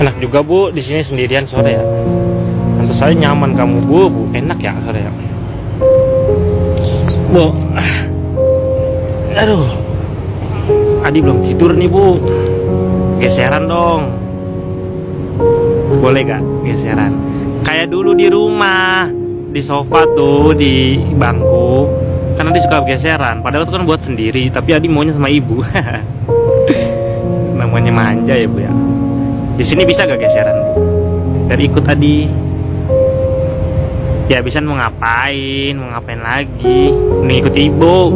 Enak juga bu di sini sendirian sore ya. Tentu saya nyaman kamu bu, bu enak ya sore ya. Bu, aduh, Adi belum tidur nih bu. Geseran dong. Boleh gak geseran? Kayak dulu di rumah, di sofa tuh, di bangku. Karena dia suka geseran. Padahal itu kan buat sendiri, tapi Adi maunya sama ibu. Namanya manja ya bu ya. Di sini bisa gak geseran? Biar ikut Adi. Ya bisa mau ngapain, mau ngapain lagi? Mengikut ibu.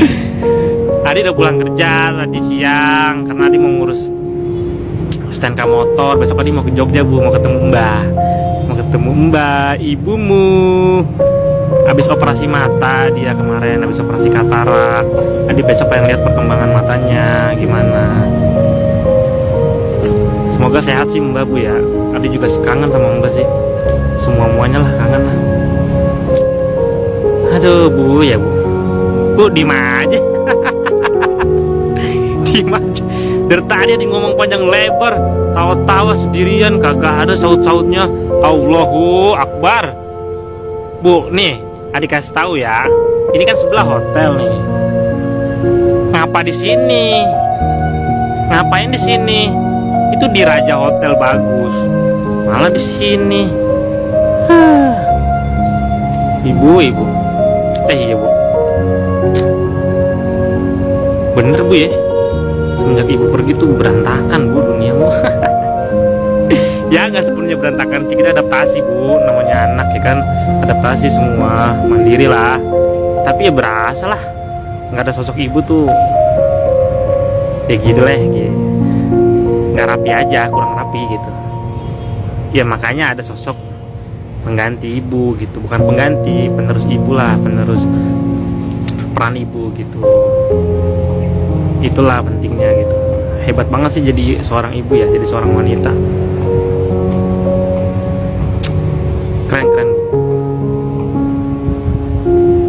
Adi udah pulang kerja tadi siang karena Adi mau ngurus STNK motor. Besok Adi mau ke Jogja bu, mau ketemu Mbah, mau ketemu Mbah, ibumu. Habis operasi mata dia kemarin, habis operasi katarak. Adi besok pengen lihat perkembangan matanya gimana. Semoga sehat sih Mbak Bu ya. Adi juga kangen sama Mbak sih. Semua muanya lah kangen lah. Aduh Bu ya Bu. Bu diem aja. diem aja. Dari tadi dia ngomong panjang lebar, tawa-tawa sendirian, kagak ada saut-sautnya. Allahu Akbar. Bu, nih, adik kasih tahu ya. Ini kan sebelah hotel nih. Ngapa di sini? Ngapain di sini? Itu di Raja Hotel bagus. Malah di sini. Ibu, ibu. Eh, iya, Bu. Bener, Bu ya. Semenjak ibu pergi tuh berantakan, Bu, duniamu. ya nggak sepenuhnya berantakan sih kita adaptasi bu namanya anak ya kan adaptasi semua mandiri lah tapi ya berasa lah nggak ada sosok ibu tuh ya gitu lah gitu. Nggak rapi aja kurang rapi gitu. Ya makanya ada sosok pengganti ibu gitu. Bukan pengganti penerus ibu lah penerus peran ibu gitu. Itulah pentingnya gitu. Hebat banget sih jadi seorang ibu ya jadi seorang wanita. Keren keren.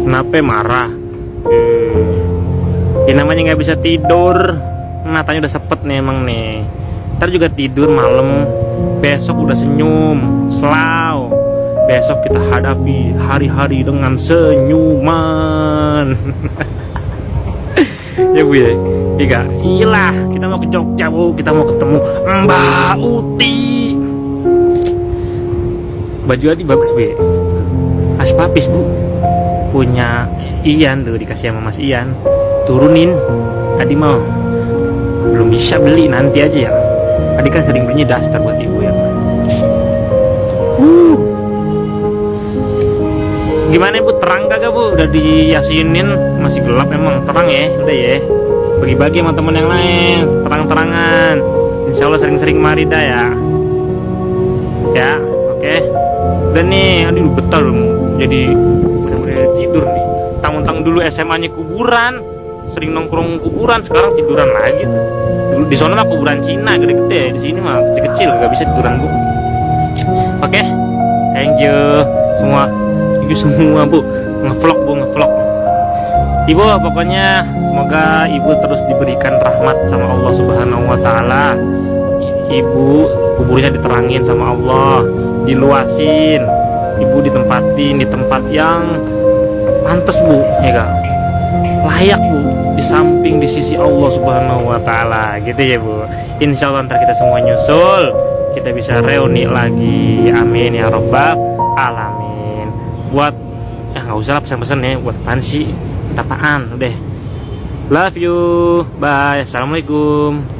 Kenapa marah? Hmm. ya namanya nggak bisa tidur. Matanya udah sepet nih emang nih ntar juga tidur malam. Besok udah senyum selalu besok kita hadapi hari-hari dengan senyuman. Ya bu ya? Iya, iyalah kita mau ke Jogja bu, kita mau ketemu Mbak Uti. Baju Adi bagus bu, khas papis bu, punya Ian tuh dikasih sama Mas Ian, turunin. Adi mau, belum bisa beli nanti aja ya. Adi kan sering belinya daster buat ibu ya. Uh. Gimana bu, terang kagak bu? Udah diyasinin, masih gelap emang, terang ya, udah ya? Bagi-bagi sama temen yang lain. Terang-terangan. Insya Allah sering-sering mari dah ya. Ya oke. Okay. dan nih aduh dong jadi benar-benar tidur nih. Tanggung-tanggung dulu SMA nya kuburan sering nongkrong kuburan sekarang tiduran lagi tuh. dulu di sana mah kuburan Cina gede-gede di sini mah kecil-kecil gak bisa tiduran bu oke okay. thank you semua thank you semua bu ngevlog bu ngevlog Ibu pokoknya semoga ibu terus diberikan rahmat sama Allah Subhanahu wa taala. Ibu kuburnya diterangin sama Allah, diluasin. Ibu ditempatin di tempat yang pantas, Bu, ya gak? Layak, Bu, di samping di sisi Allah Subhanahu wa taala. Gitu ya, Bu. Insya Allah ntar kita semua nyusul, kita bisa reuni lagi. Amin ya robbal alamin. Buat ya nggak usah lah pesan-pesan ya. Buat apaan sih? Apaan? Udah. Love you. Bye. Assalamualaikum